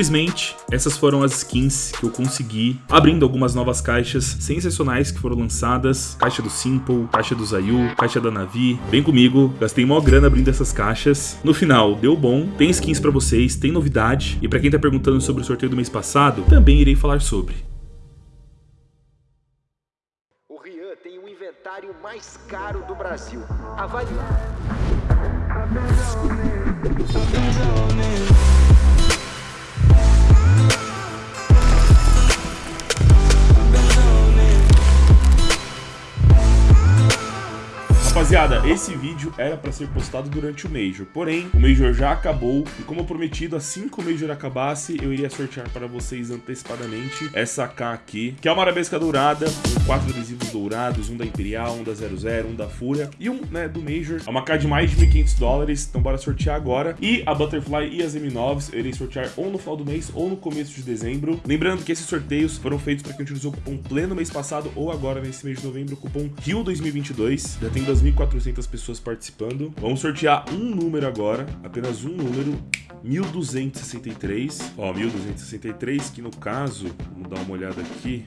Simplesmente, essas foram as skins que eu consegui, abrindo algumas novas caixas sensacionais que foram lançadas. Caixa do Simple, caixa do Zayu, caixa da Navi. Vem comigo, gastei mó grana abrindo essas caixas. No final, deu bom, tem skins pra vocês, tem novidade. E pra quem tá perguntando sobre o sorteio do mês passado, também irei falar sobre. O Rian tem o inventário mais caro do Brasil. Avalie. Rapaziada, esse vídeo era para ser postado durante o Major, porém, o Major já acabou e como prometido, assim que o Major acabasse, eu iria sortear para vocês antecipadamente essa K aqui, que é uma arabesca dourada, com quatro adesivos dourados, um da Imperial, um da 00, um da Fúria e um, né, do Major. É uma K de mais de 1.500 dólares, então bora sortear agora. E a Butterfly e as M9s eu irei sortear ou no final do mês ou no começo de dezembro. Lembrando que esses sorteios foram feitos para quem utilizou o cupom pleno mês passado ou agora nesse mês de novembro, o cupom RIO2022. Já tem 2.000 1.400 pessoas participando. Vamos sortear um número agora, apenas um número, 1263. Ó, 1263, que no caso, vamos dar uma olhada aqui,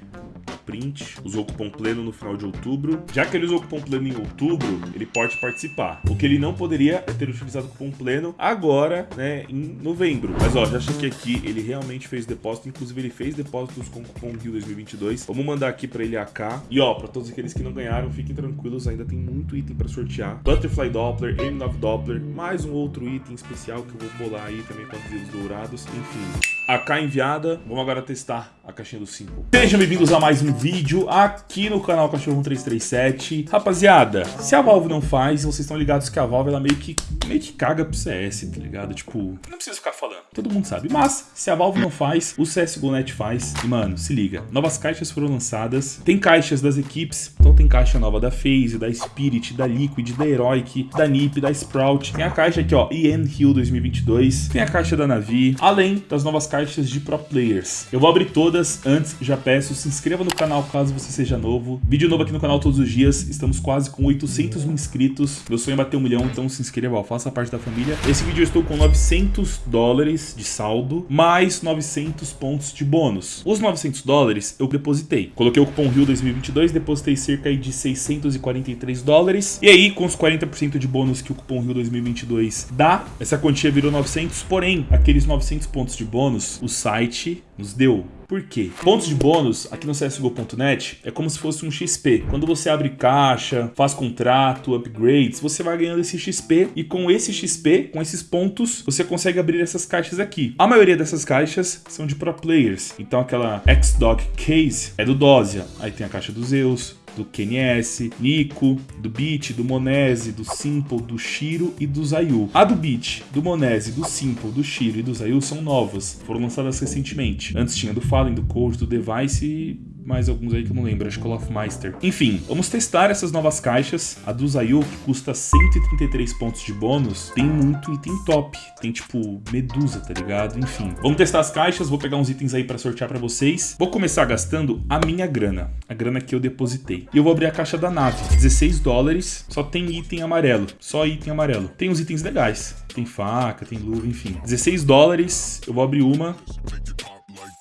print, usou o cupom pleno no final de outubro. Já que ele usou o cupom pleno em outubro, ele pode participar. O que ele não poderia é ter utilizado o cupom pleno agora, né, em novembro. Mas ó, já chequei aqui, ele realmente fez depósito, inclusive ele fez depósitos com o cupom Rio 2022. Vamos mandar aqui para ele AK. E ó, para todos aqueles que não ganharam, fiquem tranquilos, ainda tem muito item para sortear. Butterfly Doppler, M9 Doppler, mais um outro item especial que eu vou bolar aí também com adesivos dourados, enfim. AK enviada, vamos agora testar a caixinha do Simple. Sejam bem-vindos a mais um vídeo aqui no canal Cachorro 1337. Rapaziada, se a Valve não faz, vocês estão ligados que a Valve ela meio que, meio que caga pro CS, tá ligado? Tipo, não precisa ficar falando, todo mundo sabe. Mas, se a Valve não faz, o CSGO.net faz. E, mano, se liga, novas caixas foram lançadas, tem caixas das equipes, então tem caixa nova da FaZe, da Spirit, da Liquid, da Heroic, da NiP, da Sprout. Tem a caixa aqui, ó, Ian Hill 2022, tem a caixa da Navi, além das novas caixas de Pro Players. Eu vou abrir todas, antes já peço, se inscreva no canal caso você seja novo. Vídeo novo aqui no canal todos os dias, estamos quase com 800 mil inscritos. Meu sonho é bater um milhão, então se inscreva, faça parte da família. Esse vídeo eu estou com 900 dólares de saldo, mais 900 pontos de bônus. Os 900 dólares eu depositei. Coloquei o cupom RIO 2022, depositei cerca de 643 dólares. E aí, com os 40% de bônus que o cupom RIO 2022 dá, essa quantia virou 900, porém, aqueles 900 pontos de bônus o site nos deu. Por quê? Pontos de bônus aqui no CSGO.net é como se fosse um XP. Quando você abre caixa, faz contrato, upgrades, você vai ganhando esse XP e com esse XP, com esses pontos, você consegue abrir essas caixas aqui. A maioria dessas caixas são de pro players. Então aquela X-Dog Case é do Dozia. Aí tem a caixa dos Zeus, do KNS, Nico, do Beat, do Monese, do Simple, do Shiro e do Zayu. A do Beat, do Monese, do Simple, do Shiro e do Zayu são novas, foram lançadas recentemente. Antes tinha do Fallen, do Code, do Device e mais alguns aí que eu não lembro, acho que é Master. Enfim, vamos testar essas novas caixas. A do Zayu, que custa 133 pontos de bônus, tem muito item top. Tem tipo Medusa, tá ligado? Enfim, vamos testar as caixas, vou pegar uns itens aí pra sortear pra vocês. Vou começar gastando a minha grana, a grana que eu depositei. E eu vou abrir a caixa da nave, 16 dólares, só tem item amarelo, só item amarelo. Tem uns itens legais, tem faca, tem luva, enfim. 16 dólares, eu vou abrir uma.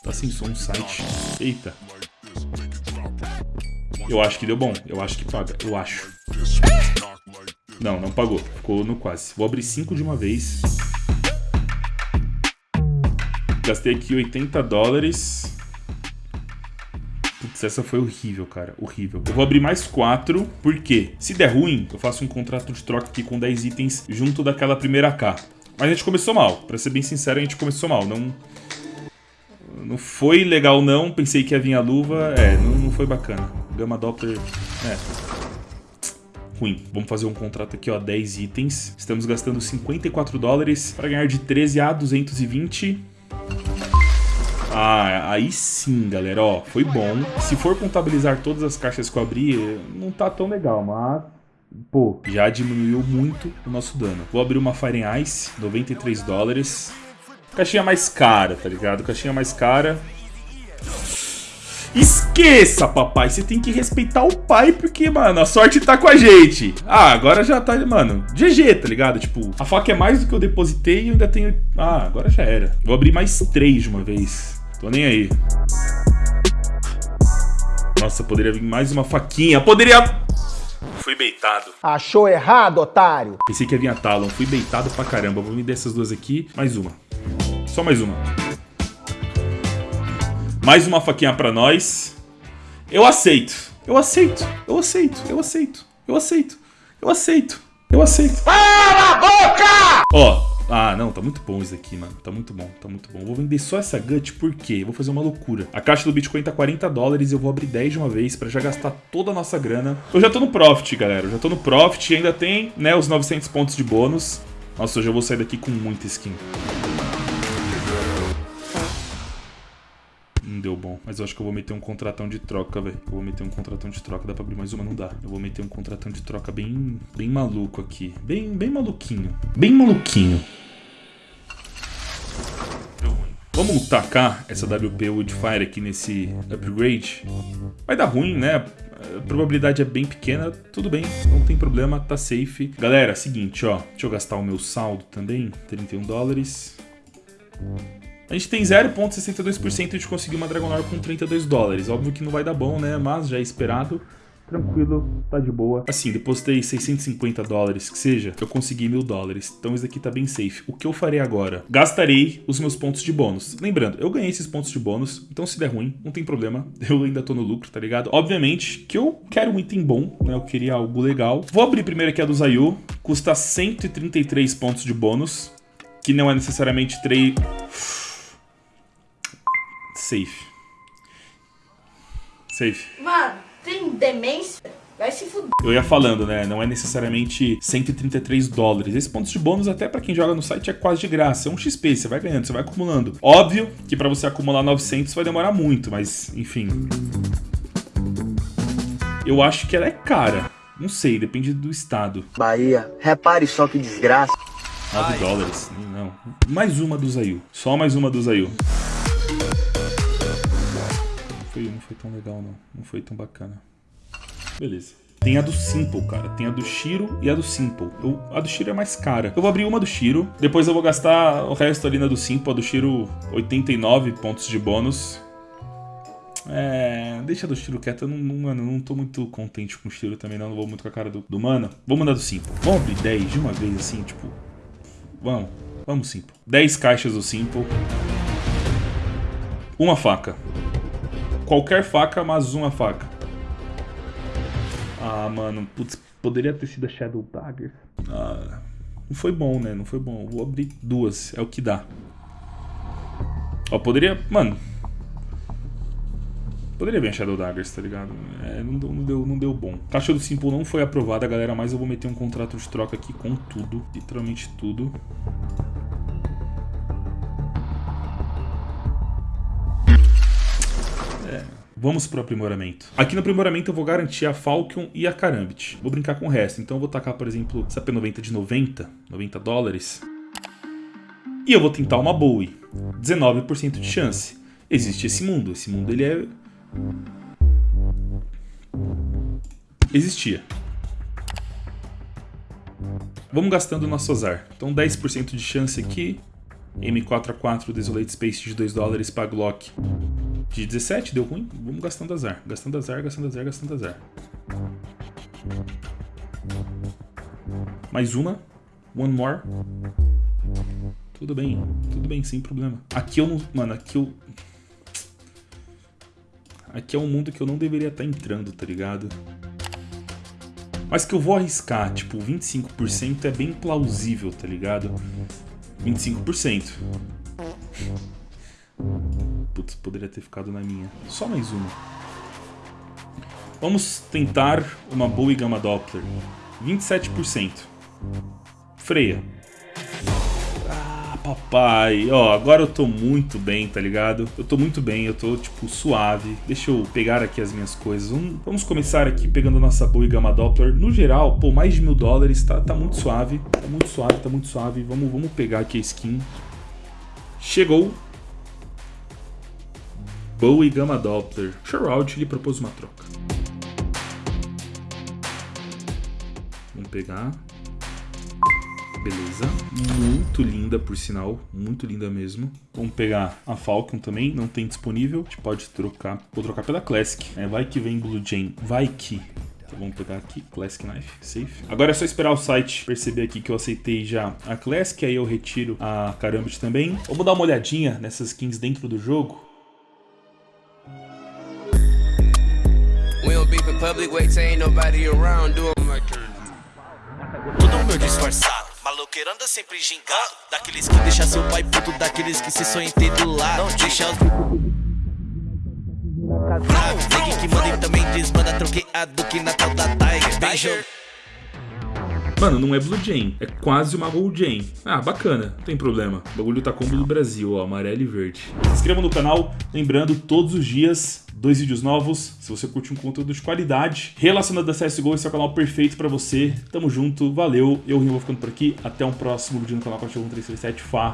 Tá sem som o site. Eita. Eu acho que deu bom. Eu acho que paga. Eu acho. Não, não pagou. Ficou no quase. Vou abrir 5 de uma vez. Gastei aqui 80 dólares. Putz, essa foi horrível, cara. Horrível. Eu vou abrir mais 4, porque se der ruim, eu faço um contrato de troca aqui com 10 itens junto daquela primeira K. Mas a gente começou mal. Pra ser bem sincero, a gente começou mal. Não, não foi legal não, pensei que ia vir a luva. É, não, não foi bacana. Gama Doppler, é, ruim. Vamos fazer um contrato aqui, ó, 10 itens. Estamos gastando 54 dólares para ganhar de 13 a 220. Ah, aí sim, galera, ó, foi bom. Se for contabilizar todas as caixas que eu abri, não tá tão legal, mas... Pô, já diminuiu muito o nosso dano. Vou abrir uma Fire Ice, 93 dólares. Caixinha mais cara, tá ligado? Caixinha mais cara. Esqueça, papai. Você tem que respeitar o pai, porque, mano, a sorte tá com a gente. Ah, agora já tá, mano, GG, tá ligado? Tipo, a faca é mais do que eu depositei e eu ainda tenho... Ah, agora já era. Vou abrir mais três de uma vez. Tô nem aí. Nossa, poderia vir mais uma faquinha. Poderia... Fui beitado. Achou errado, otário? Pensei que ia vir a Talon. Fui beitado pra caramba. Vou me dar essas duas aqui. Mais uma. Só mais uma. Mais uma faquinha pra nós. Eu aceito. Eu aceito. Eu aceito. Eu aceito. Eu aceito. Eu aceito. Eu aceito. Cala a boca! Ó, ah, não, tá muito bom isso aqui, mano. Tá muito bom, tá muito bom. Vou vender só essa gut porque vou fazer uma loucura. A caixa do Bitcoin tá 40 dólares e eu vou abrir 10 de uma vez pra já gastar toda a nossa grana. Eu já tô no profit, galera. Eu já tô no profit e ainda tem, né, os 900 pontos de bônus. Nossa, eu vou sair daqui com muita skin. Deu bom, mas eu acho que eu vou meter um contratão de troca, velho. Eu vou meter um contratão de troca, dá pra abrir mais uma? Não dá. Eu vou meter um contratão de troca bem, bem maluco aqui. Bem, bem maluquinho. Bem maluquinho. Vamos tacar essa WP Woodfire aqui nesse upgrade. Vai dar ruim, né? A probabilidade é bem pequena, tudo bem, não tem problema, tá safe. Galera, seguinte, ó, deixa eu gastar o meu saldo também, 31 dólares. A gente tem 0.62% de conseguir uma Dragonor com 32 dólares. Óbvio que não vai dar bom, né? Mas já é esperado. Tranquilo, tá de boa. Assim, depositei 650 dólares, que seja, eu consegui mil dólares. Então isso daqui tá bem safe. O que eu farei agora? Gastarei os meus pontos de bônus. Lembrando, eu ganhei esses pontos de bônus, então se der ruim, não tem problema. Eu ainda tô no lucro, tá ligado? Obviamente que eu quero um item bom, né? Eu queria algo legal. Vou abrir primeiro aqui a do Zayu. Custa 133 pontos de bônus, que não é necessariamente 3... Safe. Safe. Mano, tem demência? Vai se fuder. Eu ia falando, né? Não é necessariamente 133 dólares. Esse pontos de bônus, até pra quem joga no site, é quase de graça. É um XP, você vai ganhando, você vai acumulando. Óbvio que pra você acumular 900 vai demorar muito, mas enfim. Eu acho que ela é cara. Não sei, depende do estado. Bahia, repare só que desgraça. 9 dólares. Não. Mais uma do Zayu. Só mais uma do Zayu. Foi, não foi tão legal, não. Não foi tão bacana. Beleza. Tem a do Simple, cara. Tem a do Shiro e a do Simple. Eu, a do Shiro é mais cara. Eu vou abrir uma do Shiro. Depois eu vou gastar o resto ali na do Simple. A do Shiro, 89 pontos de bônus. É, deixa do Shiro quieto. Eu não, não, mano, não tô muito contente com o Shiro também, não. Não vou muito com a cara do, do Mano. Vamos mandar do Simple. Vamos abrir 10 de uma vez, assim, tipo... Vamos. Vamos, Simple. 10 caixas do Simple. Uma faca. Qualquer faca, mas uma faca. Ah, mano, putz, poderia ter sido a Shadow Dagger. Ah, não foi bom, né? Não foi bom. Vou abrir duas, é o que dá. Ó, poderia... Mano... Poderia vir a Shadow Daggers, tá ligado? É, não, deu, não, deu, não deu bom. Caixa do Simple não foi aprovada, galera, mas eu vou meter um contrato de troca aqui com tudo. Literalmente tudo. Vamos pro aprimoramento. Aqui no aprimoramento eu vou garantir a Falcon e a Karambit. Vou brincar com o resto. Então eu vou tacar, por exemplo, essa P90 de 90, 90 dólares. E eu vou tentar uma Bowie. 19% de chance. Existe esse mundo. Esse mundo ele é... Existia. Vamos gastando o nosso azar. Então 10% de chance aqui. M4A4 Desolate Space de 2 dólares para Glock de 17, deu ruim? Vamos gastando azar. Gastando azar, gastando azar, gastando azar. Mais uma. One more. Tudo bem, tudo bem, sem problema. Aqui eu não... Mano, aqui eu... Aqui é um mundo que eu não deveria estar entrando, tá ligado? Mas que eu vou arriscar, tipo, 25% é bem plausível, tá ligado? 25%. Putz, poderia ter ficado na minha. Só mais uma. Vamos tentar uma Bowie Gamma Doppler. 27%. Freia. Ah, papai. Ó, agora eu tô muito bem, tá ligado? Eu tô muito bem, eu tô, tipo, suave. Deixa eu pegar aqui as minhas coisas. Vamos, começar aqui pegando a nossa boa e Gama Doppler. No geral, pô, mais de mil dólares, tá, tá muito suave. Tá muito suave, tá muito suave. Vamos, vamos pegar aqui a skin. Chegou. Bowie Gama Doppler. Shroud lhe propôs uma troca. Vamos pegar. Beleza. Muito linda, por sinal. Muito linda mesmo. Vamos pegar a Falcon também. Não tem disponível. A gente pode trocar. Vou trocar pela Classic. É, vai que vem Blue Jane. Vai que... Então vamos pegar aqui, Classic Knife, safe. Agora é só esperar o site perceber aqui que eu aceitei já a Classic, aí eu retiro a Karambit também. Vamos dar uma olhadinha nessas skins dentro do jogo. Public, wait till ain't nobody around, do my turn. Todo meu disfarçado, maloqueiro anda sempre gingado. Daqueles que deixa seu pai puto, daqueles que se sonha ter do lado. Não deixa os... Negue que manda e também desmanda troqueado que Natal da Tiger. Beijo Mano, não é Blue Jane, é quase uma Gold Jane. Ah, bacana, não tem problema. O bagulho tá combo do Brasil, ó, amarelo e verde. Se inscreva no canal, lembrando, todos os dias, dois vídeos novos. Se você curte um conteúdo de qualidade relacionado a CSGO, esse é o canal perfeito pra você. Tamo junto, valeu. Eu, Rio, vou ficando por aqui. Até um próximo vídeo no canal Cachorro 1337. Falou!